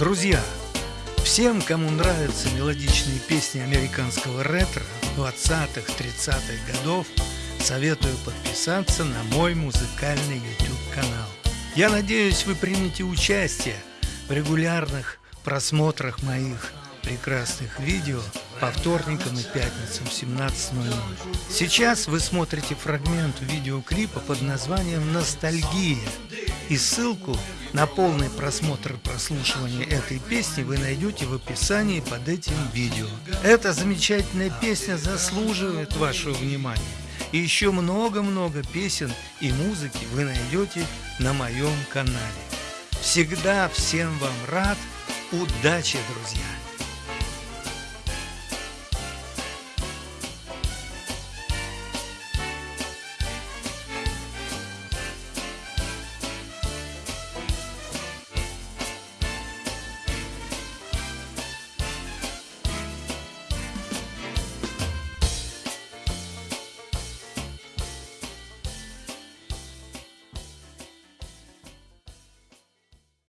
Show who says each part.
Speaker 1: Друзья, всем, кому нравятся мелодичные песни американского ретро 20-х, 30-х годов, советую подписаться на мой музыкальный YouTube-канал. Я надеюсь, вы примете участие в регулярных просмотрах моих прекрасных видео по вторникам и пятницам в 17.00. Сейчас вы смотрите фрагмент видеоклипа под названием «Ностальгия» и ссылку на полный просмотр прослушивания этой песни вы найдете в описании под этим видео. Эта замечательная песня заслуживает вашего внимания. И еще много-много песен и музыки вы найдете на моем канале. Всегда всем вам рад. Удачи, друзья!